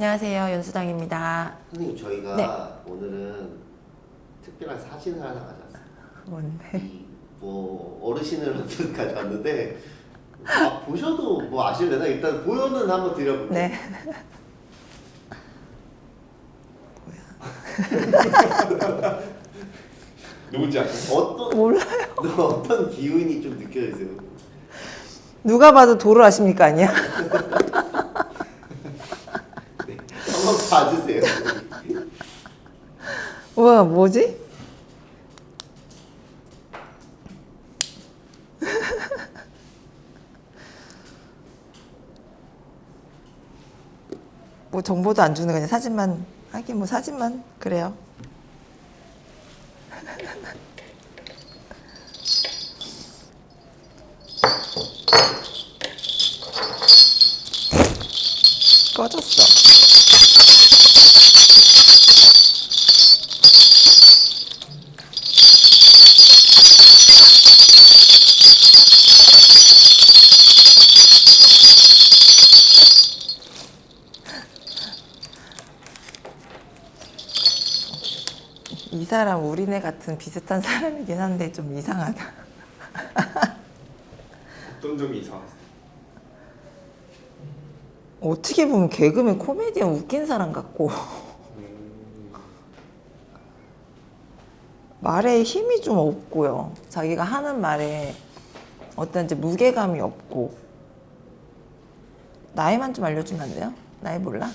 안녕하세요. 연수당입니다. 선생님 저희가 네. 오늘은 특별한 사진을 하나 가져왔어요. 뭔데? 이뭐 어르신을 한분 가져왔는데 아, 보셔도 뭐 아실려나 일단 보여는 한번 드려볼게요. 네. 누군지 아세요? 어떤 몰라요. 어떤 기운이 좀 느껴지세요? 누가 봐도 도로 아십니까 아니야? 네. 한번 봐주세요. 뭐지? 뭐 정보도 안 주는 그냥 사진만 하긴 뭐 사진만 그래요. 이 사람 우리네 같은 비슷한 사람이긴 한데 좀 이상하다. 어떤 점이 이상하세요? 어떻게 보면 개그맨 코미디언 웃긴 사람 같고 음, 말에 힘이 좀 없고요. 자기가 하는 말에 어떤 이제 무게감이 없고 나이만 좀 알려주면 안 돼요? 나이 몰라?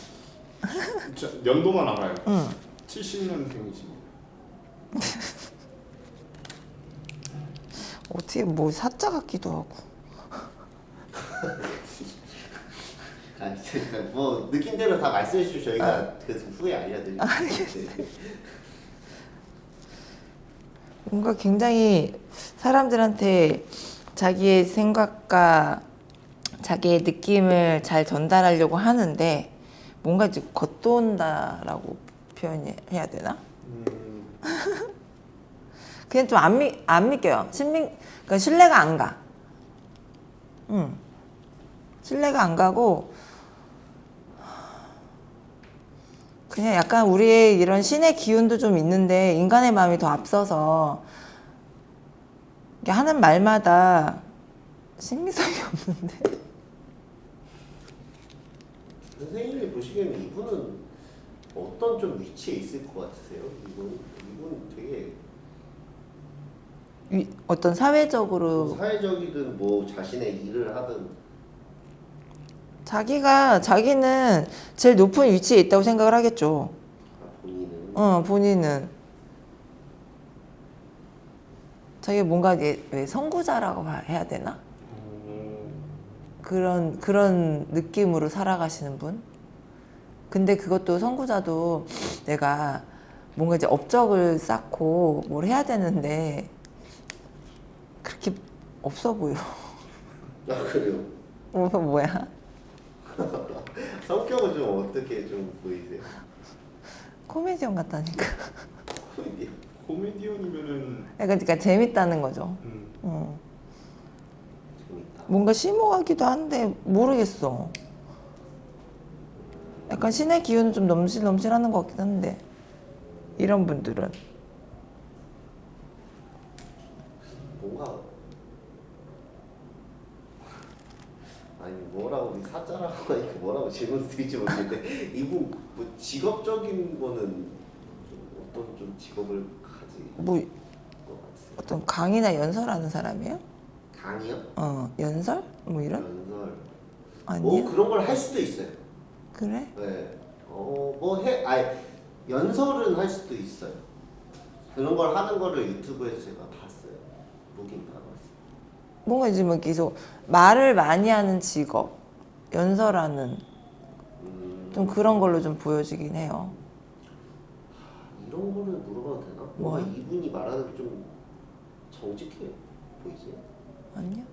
자, 연도만 알아요. 응. 70년생이십니다. 어떻게 뭐 사자 같기도 하고. 아, 진짜 뭐 느낌대로 다 말씀해 주시면 저희가 그 후에 알려드릴게요. 네. 뭔가 굉장히 사람들한테 자기의 생각과 자기의 느낌을 잘 전달하려고 하는데 뭔가 이제 겉돈다라고 표현해야 되나? 음, 그냥 좀 안 믿, 안 믿겨요. 신빙, 그러니까 신뢰가 안 가. 응. 신뢰가 안 가고, 그냥 약간 우리의 이런 신의 기운도 좀 있는데, 인간의 마음이 더 앞서서, 하는 말마다 신빙성이 없는데. 선생님이 보시기에는 이분은 어떤 좀 위치에 있을 것 같으세요? 이분 이분 되게 위- 어떤 사회적으로 뭐 사회적이든 뭐 자신의 일을 하든 자기가, 자기는 제일 높은 위치에 있다고 생각을 하겠죠. 아, 본인은 어, 본인은 자기 뭔가 왜 선구자라고 봐- 해야 되나? 음, 그런 그런 느낌으로 살아가시는 분. 근데 그것도 선구자도 내가 뭔가 이제 업적을 쌓고 뭘 해야 되는데 그렇게 없어 보여. 아 그래요? 뭐 뭐야? 성격은 좀 어떻게 좀 보이세요? 코미디언 같다니까. 코미디 코미디언이면은 약간 그러니까 재밌다는 거죠. 음, 어. 재밌다. 뭔가 심오하기도 한데 모르겠어. 약간 신의 기운은 좀 넘실넘실하는 것 같긴 한데 이런 분들은 뭔가 아니 뭐라고 우리 사자라고 하니까 뭐라고 질문 드릴지 모르겠는데 이분 뭐 직업적인 거는 좀 어떤 좀 직업을 뭐? 어떤 강의나 연설하는 사람이에요? 강의요? 어 연설? 뭐 이런? 연설? 뭐 그런 걸 할 수도 있어요. 그래? 네. 어뭐해 아니 연설은 할 수도 있어요. 그런 걸 하는 거를 유튜브에서 제가 봤어요. 보긴 봐봤어요. 뭔가 이제 뭐 계속 말을 많이 하는 직업 연설하는 음, 좀 그런 걸로 좀 보여지긴 해요. 이런 거는 물어봐도 되나? 뭔가 뭐요? 이분이 말하는 게 좀 정직해 보이세요? 아니야?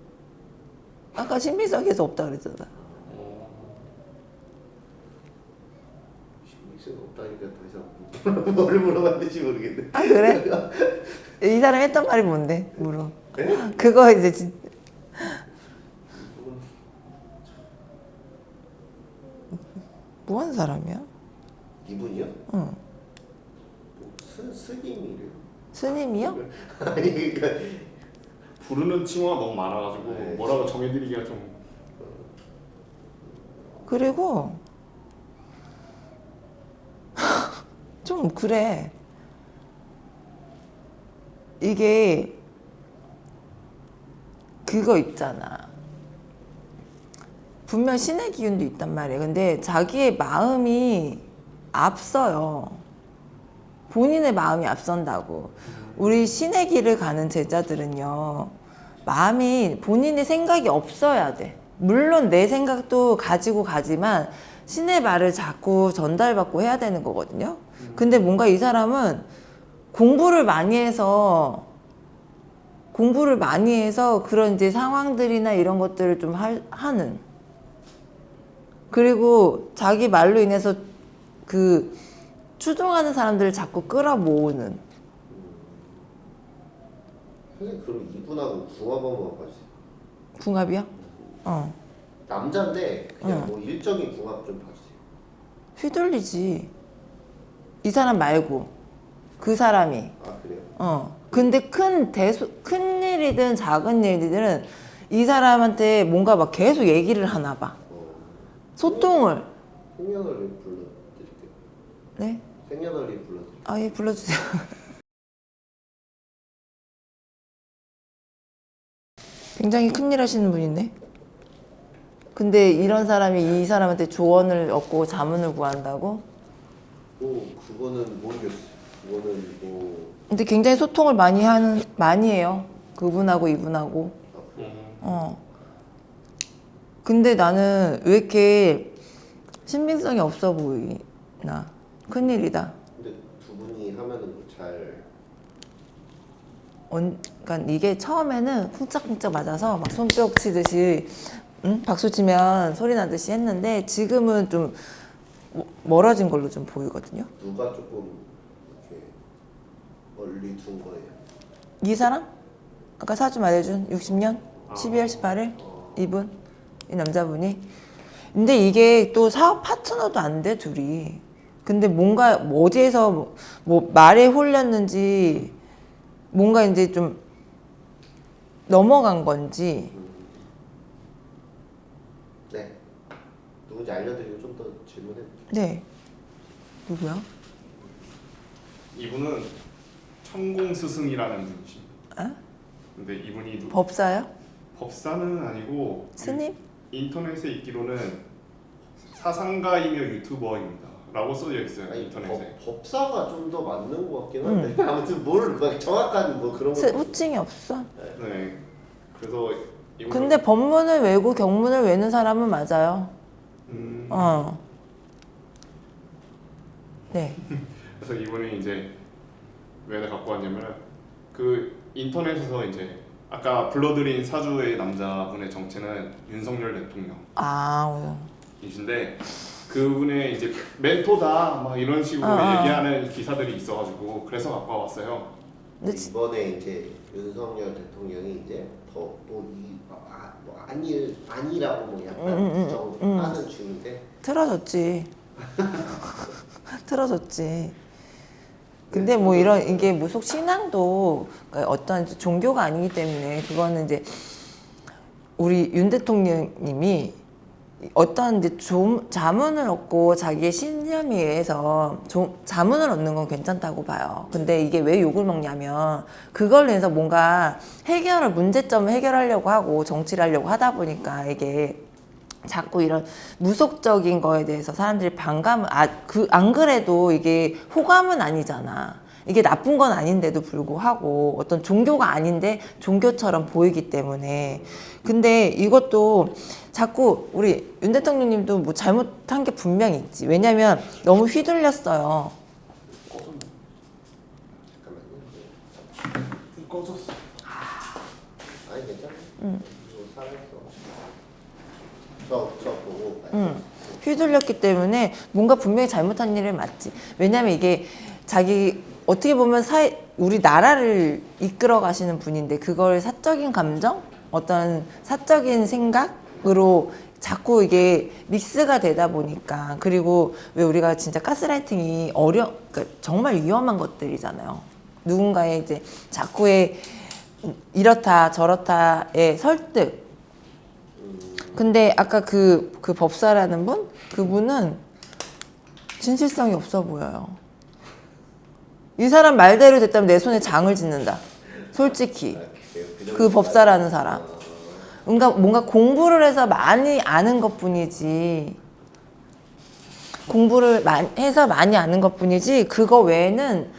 아까 신비석에서 없다 그랬잖아. 어, 신빙성 없다니까 더 이상 뭘 물어봐야 될지 모르겠네. 아 그래? 이 사람 했던 말이 뭔데? 물어. 네? 그거 이제 진 뭐 하는 사람이야? 이분이요? 응. 뭐 스, 스님이래요. 스님이요? 아니 그러니까 부르는 칭호가 너무 많아가지고 네. 뭐라고 정해드리기가 좀 그리고 좀 그래. 이게 그거 있잖아. 분명 신의 기운도 있단 말이에요. 근데 자기의 마음이 앞서요. 본인의 마음이 앞선다고. 우리 신의 길을 가는 제자들은요. 마음이 본인의 생각이 없어야 돼. 물론 내 생각도 가지고 가지만 신의 말을 자꾸 전달받고 해야 되는 거거든요. 근데 뭔가 이 사람은 공부를 많이 해서 공부를 많이 해서 그런 이제 상황들이나 이런 것들을 좀 할- 하는 그리고 자기 말로 인해서 그 추종하는 사람들을 자꾸 끌어모으는 선생님 그럼 이분하고 궁합 한번 봐주세요. 궁합이요? 어 남자인데 그냥 응. 뭐 일적인 궁합 좀 봐주세요. 휘둘리지 이 사람 말고 그 사람이 아 그래요? 어 근데 큰 대수 큰 일이든 작은 일이든 이 사람한테 뭔가 막 계속 얘기를 하나 봐 어, 소통을 생년월일 불러드릴게요. 네 생년월일 불러드릴게요. 아 예 불러주세요. 굉장히 큰일 하시는 분인데 근데 이런 사람이 이 사람한테 조언을 얻고 자문을 구한다고? 뭐 그거는 모르겠어요. 그거는 뭐. 근데 굉장히 소통을 많이 하는 많이 해요. 그분하고 이분하고. 아, 음, 어. 근데 나는 왜 이렇게 신빙성이 없어 보이나 큰일이다 근데 두 분이 하면은 뭐잘 언, 그러니까 이게 처음에는 쿵짝쿵짝 맞아서 막 손뼉 치듯이 응? 박수 치면 소리 나듯이 했는데 지금은 좀 뭐- 멀어진 걸로 좀 보이거든요. 누가 조금 이렇게 멀리 둔 거예요. 이 사람? 아까 사주 말해준 60년 12월 18일 어, 이분 이 남자분이 근데 이게 또 사업 파트너도 안 돼 둘이 근데 뭔가 뭐 어디에서 뭐- 뭐 말에 홀렸는지 뭔가 이제 좀 넘어간 건지 네. 누군지 알려드리고 좀 더 질문해. 네 누구야? 이분은 천공 스승이라는 분이십니다. 아? 근데 이분이 누- 법사요? 법사는 아니고 스님? 인터넷에 있기로는 사상가이며 유튜버입니다. 라고 써져 있어요 아니 인터넷에. 법, 법사가 좀 더 맞는 것 같긴 한데 아무튼 뭘막 정확한 뭐 그런 거. 스- 호칭이 없어 네. 그래서 근데 법문을 외고 경문을 외는 사람은 맞아요 음, 어. 네 그래서 이분이 이제 왜 갖고 왔냐면 그 인터넷에서 이제 아까 불러드린 사주의 남자분의 정체는 윤석열 아, 대통령이신데 그분의 이제 멘토다 막 이런 식으로 어, 어. 얘기하는 기사들이 있어가지고 그래서 갖고 왔어요. 이번에 이제 윤석열 대통령이 이제 더또이 아, 뭐 아니 아니라고 뭐 약간 음, 음, 음, 부정하는 중인데 틀어졌지. 틀어졌지. 근데 뭐 이런 이게 무속 신앙도 그러니까 어떤 종교가 아니기 때문에 그거는 이제 우리 윤 대통령님이 어떤 이제 좀 자문을 얻고 자기의 신념에 의해서 좀 자문을 얻는 건 괜찮다고 봐요. 근데 이게 왜 욕을 먹냐면 그걸로 해서 뭔가 해결을 문제점을 해결하려고 하고 정치를 하려고 하다 보니까 이게 자꾸 이런 무속적인 거에 대해서 사람들이 반감을 아 그 안 그래도 이게 호감은 아니잖아. 이게 나쁜 건 아닌데도 불구하고 어떤 종교가 아닌데 종교처럼 보이기 때문에 근데 이것도 자꾸 우리 윤 대통령님도 뭐 잘못한 게 분명히 있지. 왜냐면 너무 휘둘렸어요. 휘둘렸기 때문에 뭔가 분명히 잘못한 일을 맞지. 왜냐면 이게 자기 어떻게 보면 사회 우리 나라를 이끌어 가시는 분인데 그걸 사적인 감정, 어떤 사적인 생각으로 자꾸 이게 믹스가 되다 보니까 그리고 왜 우리가 진짜 가스라이팅이 어려 그러니까 정말 위험한 것들이잖아요. 누군가의 이제 자꾸의 이렇다 저렇다의 설득. 근데 아까 그, 그 법사라는 분? 그분은 진실성이 없어 보여요. 이 사람 말대로 됐다면 내 손에 장을 짓는다. 솔직히. 그 법사라는 사람. 뭔가, 뭔가 공부를 해서 많이 아는 것 뿐이지. 공부를 해서 많이 아는 것 뿐이지, 그거 외에는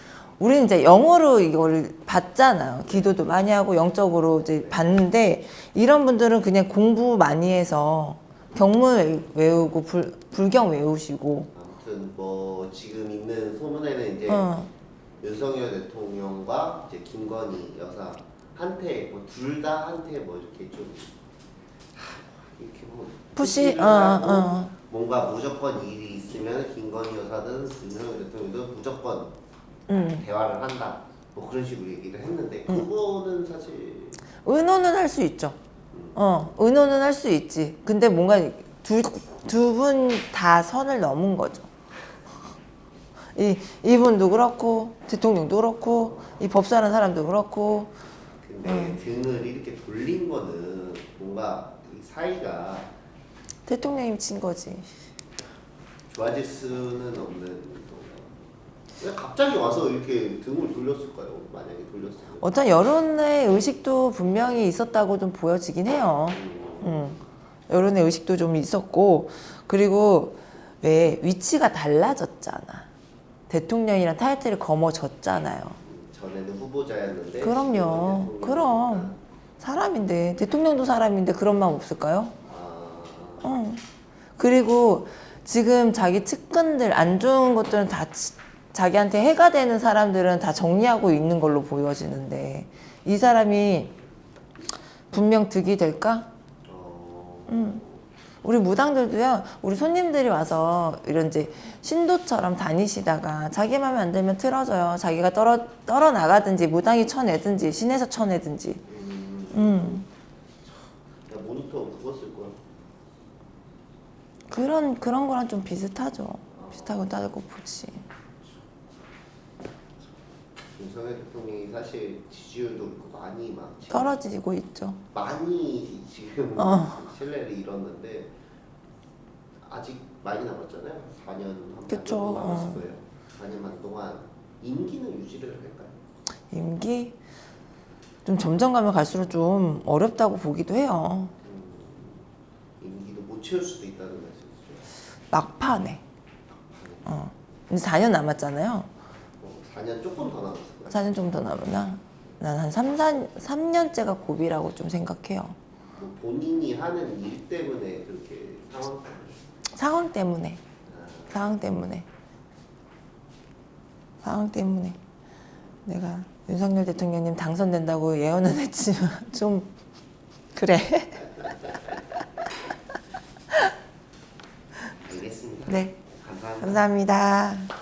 우리는 이제 영어로 이거를 봤잖아요. 기도도 많이 하고 영적으로 이제 봤는데, 이런 분들은 그냥 공부 많이 해서 경문 외- 외우고, 불, 불경 외우시고, 아무튼 뭐 지금 있는 소문에는 이제 어, 윤석열 대통령과 이제 김건희 여사 한테 뭐 둘 다 한테 뭐 이렇게 좀 하, 이렇게 뭐 푸시, 어, 어. 뭔가 무조건 일이 있으면 김건희 여사든 윤석열 대통령도 무조건 음. 대화를 한다 뭐 그런 식으로 얘기를 했는데 음. 그거는 사실 의논은 할 수 있죠. 어, 의논은 할 수 있지. 근데 뭔가 두, 두분 다 선을 넘은 거죠. 이, 이분도 그렇고, 대통령도 그렇고, 이 법사라는 사람도 그렇고, 근데 음. 등을 이렇게 돌린 거는 뭔가 이 사이가 대통령이 친 거지. 좋아질 수는 없는? 왜 갑자기 와서 이렇게 등을 돌렸을까요? 만약에 돌렸으면 어떤 여론의 의식도 분명히 있었다고 좀 보여지긴 해요. 음, 음. 여론의 의식도 좀 있었고, 그리고 왜 위치가 달라졌잖아. 대통령이란 타이틀을 거머졌잖아요. 전에는 후보자였는데 그럼요. 그럼. 사람인데, 대통령도 사람인데 그런 마음 없을까요? 아, 어. 그리고 지금 자기 측근들 안 좋은 것들은 다 치- 자기한테 해가 되는 사람들은 다 정리하고 있는 걸로 보여지는데 이 사람이 분명 득이 될까? 어, 음. 우리 무당들도요, 우리 손님들이 와서 이런 이제 신도처럼 다니시다가 자기 마음에 안 들면 틀어져요. 자기가 떨어, 떨어 나가든지 무당이 쳐내든지 신에서 쳐내든지. 음, 음. 야, 모니터 그거 쓸 거야. 그런, 그런 거랑 좀 비슷하죠. 비슷하고 따지고 보지. 윤석열 대통령이 사실 지지율도 그렇고 많이 막 떨어지고 있죠. 많이 지금 어. 신뢰를 잃었는데 아직 많이 남았잖아요. 4년 한 그쵸, 4년 남았을 어. 거예요. 4년만 동안 임기는 유지를 할까요? 임기 좀 점점 가면 갈수록 좀 어렵다고 보기도 해요. 음, 임기도 못 채울 수도 있다는 말씀이시죠. 막판에. 어. 이제 4년 남았잖아요. 어, 4년 조금 더. 4 4년 좀 더 남았나? 난 한 3, 4, 3년째가 고비라고 좀 생각해요. 뭐 본인이 하는 일 때문에 그렇게 상황 상황 때문에. 아, 상황 때문에. 상황 때문에. 내가 윤석열 대통령님 당선된다고 예언은 했지만 좀 그래. 알겠습니다. 네. 감사합니다. 감사합니다.